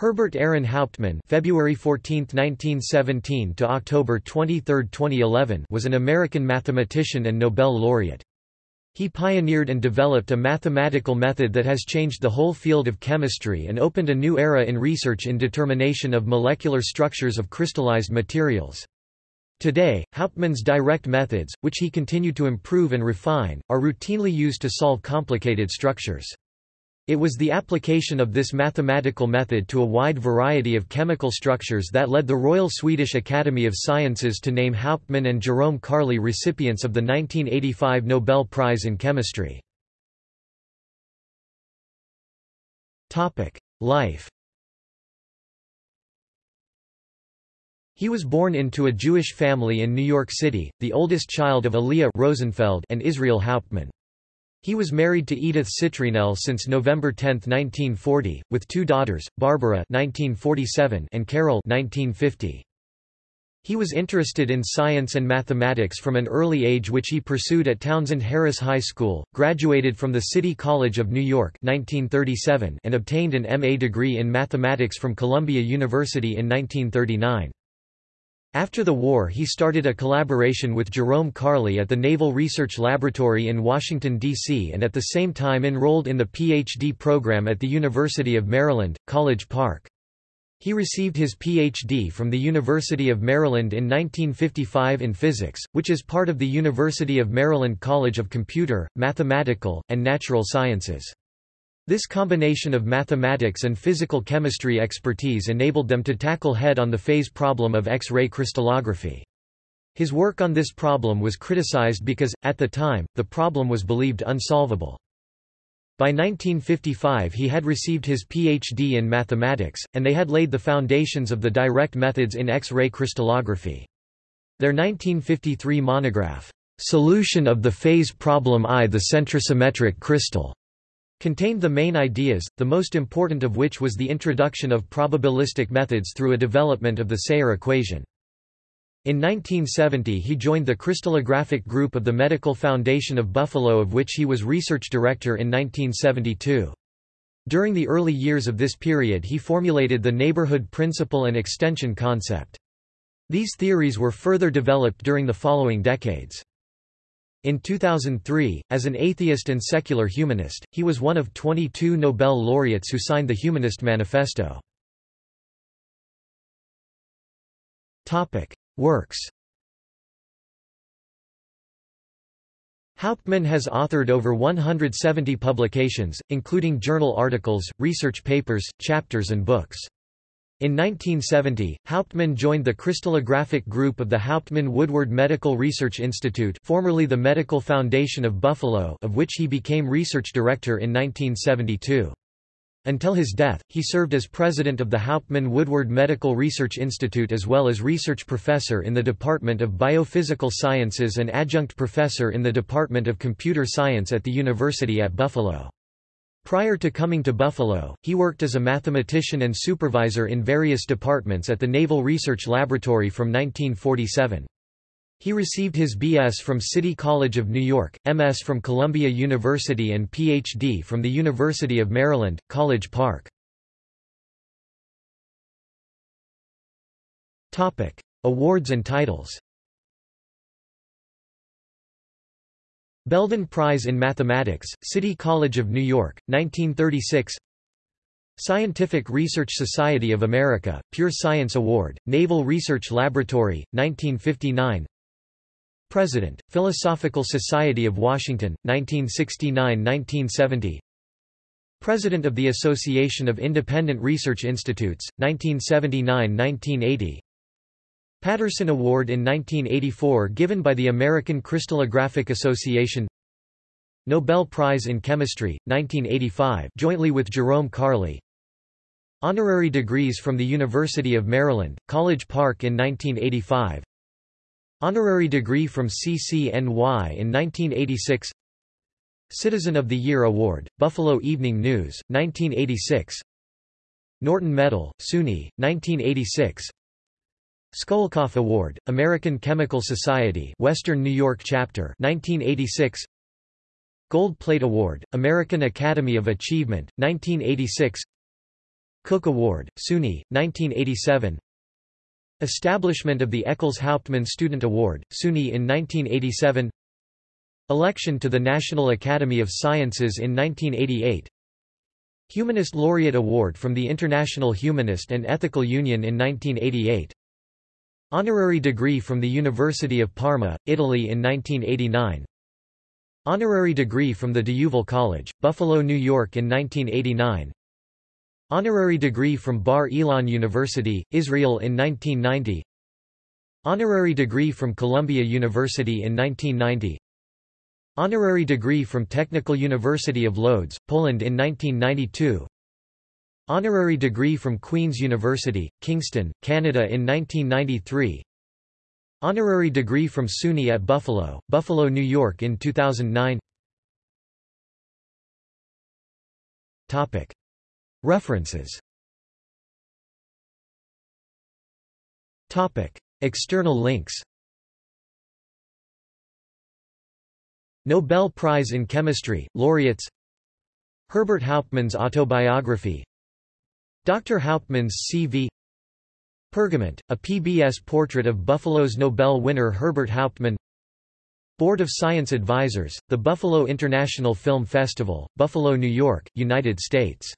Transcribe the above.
Herbert Aaron Hauptman February 14, 1917 to October 23, 2011 was an American mathematician and Nobel laureate. He pioneered and developed a mathematical method that has changed the whole field of chemistry and opened a new era in research in determination of molecular structures of crystallized materials. Today, Hauptman's direct methods, which he continued to improve and refine, are routinely used to solve complicated structures. It was the application of this mathematical method to a wide variety of chemical structures that led the Royal Swedish Academy of Sciences to name Hauptman and Jerome Karle recipients of the 1985 Nobel Prize in Chemistry. Life He was born into a Jewish family in New York City, the oldest child of Aliyah Rosenfeld and Israel Hauptman. He was married to Edith Citrynell since November 10, 1940, with two daughters, Barbara 1947 and Carol 1950. He was interested in science and mathematics from an early age which he pursued at Townsend Harris High School, graduated from the City College of New York 1937 and obtained an M.A. degree in mathematics from Columbia University in 1939. After the war he started a collaboration with Jerome Karle at the Naval Research Laboratory in Washington, D.C. and at the same time enrolled in the Ph.D. program at the University of Maryland, College Park. He received his Ph.D. from the University of Maryland in 1955 in physics, which is part of the University of Maryland College of Computer, Mathematical, and Natural Sciences. This combination of mathematics and physical chemistry expertise enabled them to tackle head-on the phase problem of X-ray crystallography. His work on this problem was criticized because, at the time, the problem was believed unsolvable. By 1955 he had received his Ph.D. in mathematics, and they had laid the foundations of the direct methods in X-ray crystallography. Their 1953 monograph, "'Solution of the Phase Problem I The centrosymmetric Crystal' contained the main ideas, the most important of which was the introduction of probabilistic methods through a development of the Sayre equation. In 1970 he joined the crystallographic group of the Medical Foundation of Buffalo of which he was research director in 1972. During the early years of this period he formulated the neighborhood principle and extension concept. These theories were further developed during the following decades. In 2003, as an atheist and secular humanist, he was one of 22 Nobel laureates who signed the Humanist Manifesto. Works Hauptman has authored over 170 publications, including journal articles, research papers, chapters and books. In 1970, Hauptman joined the crystallographic group of the Hauptman Woodward Medical Research Institute formerly the Medical Foundation of Buffalo of which he became research director in 1972. Until his death, he served as president of the Hauptman Woodward Medical Research Institute as well as research professor in the Department of Biophysical Sciences and adjunct professor in the Department of Computer Science at the University at Buffalo. Prior to coming to Buffalo, he worked as a mathematician and supervisor in various departments at the Naval Research Laboratory from 1947. He received his B.S. from City College of New York, M.S. from Columbia University and Ph.D. from the University of Maryland, College Park. Awards and titles Belden Prize in Mathematics, City College of New York, 1936 Scientific Research Society of America, Pure Science Award, Naval Research Laboratory, 1959 President, Philosophical Society of Washington, 1969–1970 President of the Association of Independent Research Institutes, 1979–1980 Patterson Award in 1984 given by the American Crystallographic Association. Nobel Prize in Chemistry, 1985 jointly with Jerome Karle Honorary degrees from the University of Maryland, College Park in 1985 Honorary degree from CCNY in 1986 Citizen of the Year Award, Buffalo Evening News, 1986 Norton Medal, SUNY, 1986 Schoellkopf Award, American Chemical Society Western New York Chapter 1986 Gold Plate Award, American Academy of Achievement, 1986 Cook Award, SUNY, 1987 Establishment of the Eccles Hauptman Student Award, SUNY in 1987 Election to the National Academy of Sciences in 1988 Humanist Laureate Award from the International Humanist and Ethical Union in 1988 Honorary degree from the University of Parma, Italy in 1989 Honorary degree from the D'Youville College, Buffalo, New York in 1989 Honorary degree from Bar Ilan University, Israel in 1990 Honorary degree from Columbia University in 1990 Honorary degree from Technical University of Lodz, Poland in 1992 Honorary degree from Queen's University, Kingston, Canada in 1993 Honorary degree from SUNY at Buffalo, Buffalo, New York in 2009 Topic. References. External links. Nobel Prize in Chemistry, laureates. Herbert Hauptman's autobiography Dr. Hauptman's CV Pergament, a PBS portrait of Buffalo's Nobel winner Herbert Hauptman Board of Science Advisors, the Buffalo International Film Festival, Buffalo, New York, United States